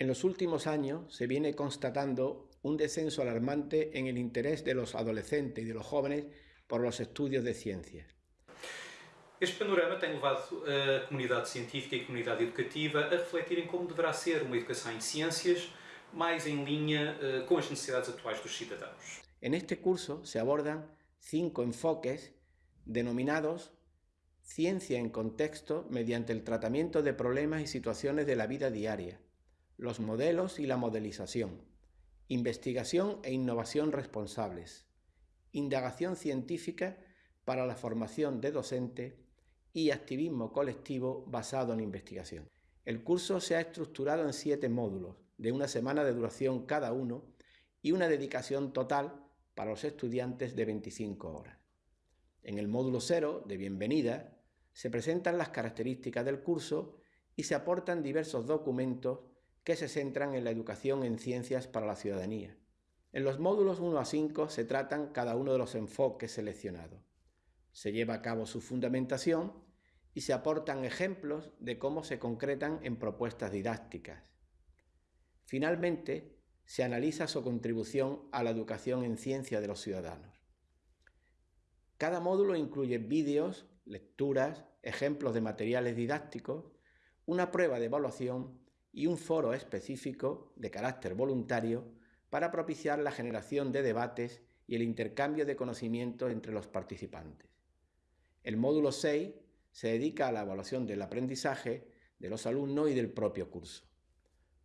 En los últimos años se viene constatando un descenso alarmante en el interés de los adolescentes y de los jóvenes por los estudios de ciencias. Este panorama tem levado a comunidade científica e a comunidade educativa a refletirem como deverá ser uma educação em ciências mais em linha uh, com as necessidades atuais dos cidadãos. En este curso se abordan cinco enfoques denominados Ciencia en contexto mediante el tratamiento de problemas y situaciones de la vida diaria, los modelos y la modelización, investigación e innovación responsables, indagación científica para la formación de docente y activismo colectivo basado en investigación. El curso se ha estructurado en siete módulos, de una semana de duración cada uno y una dedicación total para los estudiantes de 25 horas. En el módulo 0, de bienvenida, se presentan las características del curso y se aportan diversos documentos que se centran en la educación en ciencias para la ciudadanía. En los módulos 1 a 5 se tratan cada uno de los enfoques seleccionados. Se lleva a cabo su fundamentación y se aportan ejemplos de cómo se concretan en propuestas didácticas. Finalmente, se analiza su contribución a la educación en ciencia de los ciudadanos. Cada módulo incluye vídeos, lecturas, ejemplos de materiales didácticos, una prueba de evaluación y un foro específico de carácter voluntario para propiciar la generación de debates y el intercambio de conocimientos entre los participantes. El módulo 6 se dedica a la evaluación del aprendizaje de los alumnos y del propio curso.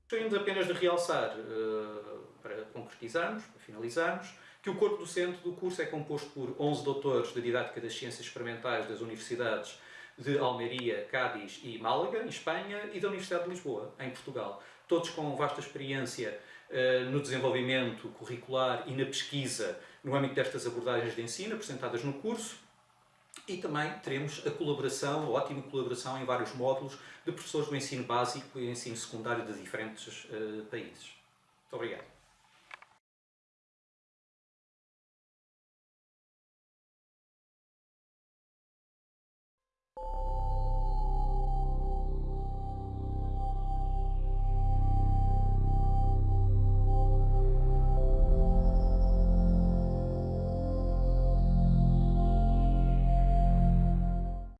Gostaríamos apenas de realçar, uh, para concretizarmos, para finalizarmos, que o corpo docente do curso é composto por 11 doutores de Didática das Ciências Experimentais das Universidades de Almeria, Cádiz e Málaga, em Espanha, e da Universidade de Lisboa, em Portugal. Todos com vasta experiência uh, no desenvolvimento curricular e na pesquisa no âmbito destas abordagens de ensino apresentadas no curso, e também teremos a colaboração, a ótima colaboração em vários módulos de professores do ensino básico e ensino secundário de diferentes uh, países. Muito obrigado.